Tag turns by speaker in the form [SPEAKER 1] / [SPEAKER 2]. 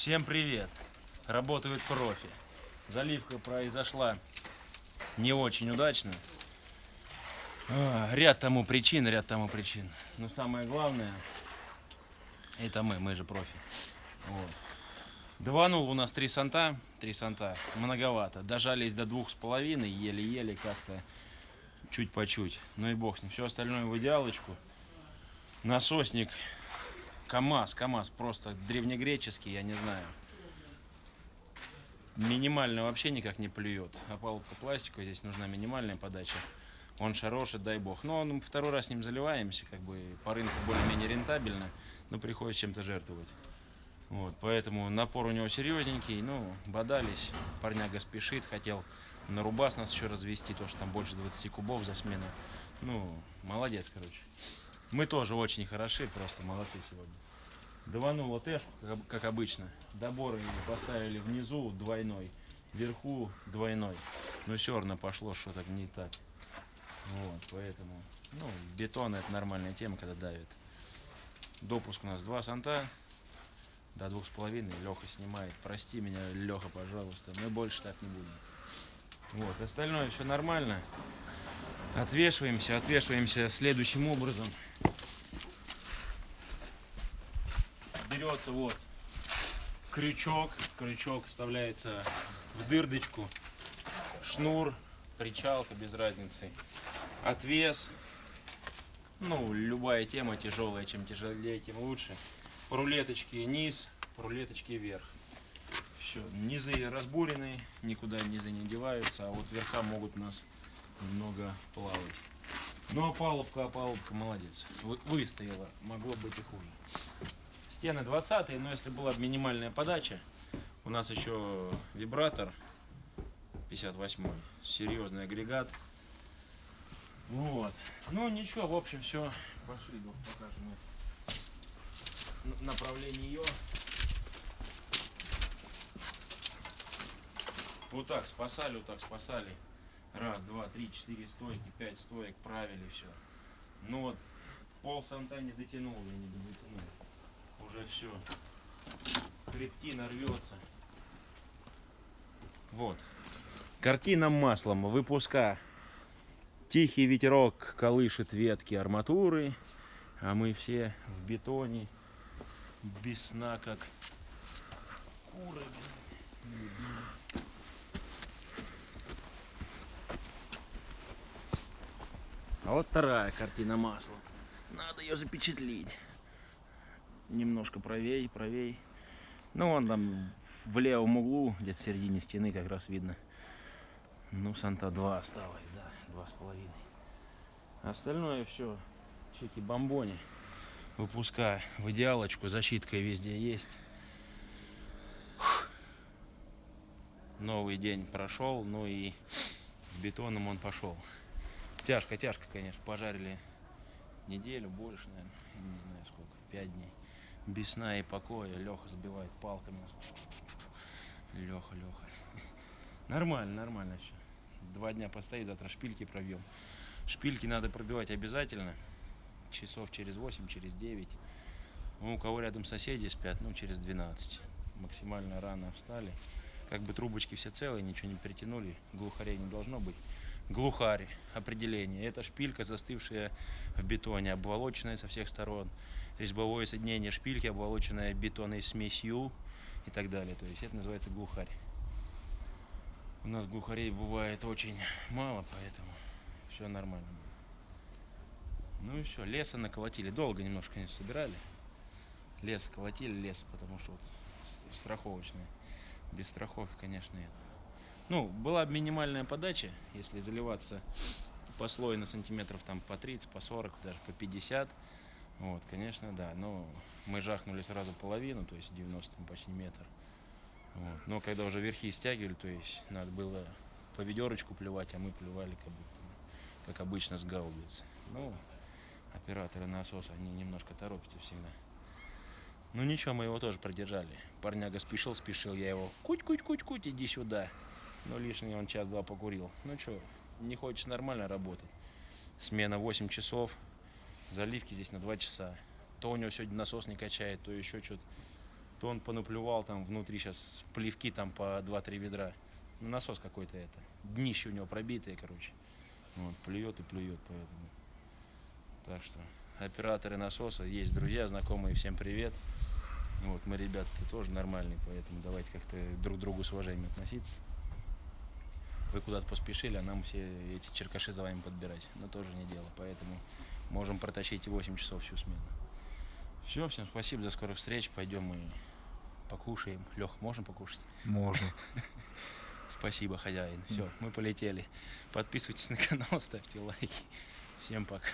[SPEAKER 1] Всем привет! Работают профи. Заливка произошла не очень удачно. А, Ряд тому причин, ряд тому причин. Но самое главное, это мы, мы же профи. Вот. Дванул у нас три санта, три санта, многовато. Дожались до двух с половиной, еле-еле как-то, чуть по чуть. Ну и бог с ним. Все остальное в идеалочку. Насосник КАМАЗ, КАМАЗ просто древнегреческий, я не знаю. Минимально вообще никак не плюет. Опалубка пластиковая, здесь нужна минимальная подача. Он хороший, дай бог. Но он второй раз с ним заливаемся, как бы по рынку более-менее рентабельно, но приходится чем-то жертвовать. Вот, поэтому напор у него серьезненький, ну, бодались, парняга спешит, хотел на рубас нас еще развести, то, что там больше 20 кубов за смену. Ну, молодец, короче. Мы тоже очень хороши, просто молодцы сегодня. Даванула тэшку, как, об- как обычно. Доборы поставили внизу двойной, вверху двойной. Но все равно пошло что-то не так. Вот, поэтому, ну, бетон это нормальная тема, когда давит. Допуск у нас два санта, до двух с половиной. Леха снимает. Прости меня, Леха, пожалуйста. Мы больше так не будем. Вот, остальное все нормально. Отвешиваемся, отвешиваемся следующим образом. Берется вот крючок, крючок вставляется в дырдочку, шнур, причалка без разницы, отвес, ну любая тема тяжелая, чем тяжелее, тем лучше. По рулеточке низ, по рулеточке вверх. Все, низы разбурены, никуда низы не деваются, а вот верха могут у нас немного плавать. Ну а палубка, палубка молодец. Вы- выстояла, могло быть и хуже. Стены 20 но если была бы минимальная подача, у нас еще вибратор 58 серьезный агрегат. Вот. Ну ничего, в общем, все. Пошли, покажем направление ее. Вот так спасали, вот так спасали. Раз, два, три, четыре стойки, пять стоек правили все. Ну вот, пол санта не дотянул, я не дотянул. Все. Крептина рвется. Вот. Картина маслом выпуска. Тихий ветерок колышет ветки арматуры, а мы все в бетоне, без сна, как куры. А вот вторая картина маслом. Надо ее запечатлить. Немножко правей, правей. Ну, вон там в левом углу, где-то в середине стены, как раз видно. Ну, Санта 2 осталось, да, два с половиной. Остальное все чеки бомбони. Выпуска в идеалочку, защитка везде есть. Новый день прошел, ну и с бетоном он пошел. Тяжко, тяжко, конечно. Пожарили неделю, больше, наверное, не знаю сколько, пять дней. Без сна и покоя. Леха забивает палками. Леха, Леха. Нормально, нормально все. Два дня постоит, завтра шпильки пробьем. Шпильки надо пробивать обязательно. Часов через 8, через 9. Ну, у кого рядом соседи спят, ну, через 12. Максимально рано встали. Как бы трубочки все целые, ничего не притянули. Глухарей не должно быть. Глухарь, определение. Это шпилька, застывшая в бетоне, обволоченная со всех сторон. Резьбовое соединение шпильки, обволоченное бетонной смесью и так далее. То есть это называется глухарь. У нас глухарей бывает очень мало, поэтому все нормально. Ну и все, леса наколотили. Долго немножко, конечно, собирали. Лес колотили, лес, потому что вот страховочный. Без страховки, конечно, нет. Ну, была бы минимальная подача, если заливаться послойно сантиметров там по 30, по 40, даже по 50. Вот, конечно, да. Но мы жахнули сразу половину, то есть 90 там почти метр. Вот. Но когда уже верхи стягивали, то есть надо было по ведерочку плевать, а мы плевали как, будто, как обычно с гаубицы. Ну, операторы насоса, они немножко торопятся всегда. Ну ничего, мы его тоже продержали. Парняга спешил, спешил, я его куть-куть-куть-куть, иди сюда. Ну лишний он час-два покурил. Ну что, не хочешь нормально работать. Смена 8 часов, заливки здесь на 2 часа. То у него сегодня насос не качает, то еще что-то. то он понаплевал там внутри сейчас плевки там по 2-3 ведра. Ну, насос какой-то это. Днище у него пробитое, короче. Вот, плюет и плюет, поэтому. Так что операторы насоса, есть друзья, знакомые, всем привет. Вот, мы ребята тоже нормальные, поэтому давайте как-то друг к другу с уважением относиться. Вы куда-то поспешили, а нам все эти черкаши за вами подбирать. Но тоже не дело, поэтому можем протащить и 8 часов всю смену. Все, всем спасибо, до скорых встреч. Пойдем мы покушаем. Лех, можем покушать?
[SPEAKER 2] Можно.
[SPEAKER 1] Спасибо, хозяин. Все, мы полетели. Подписывайтесь на канал, ставьте лайки. Всем пока.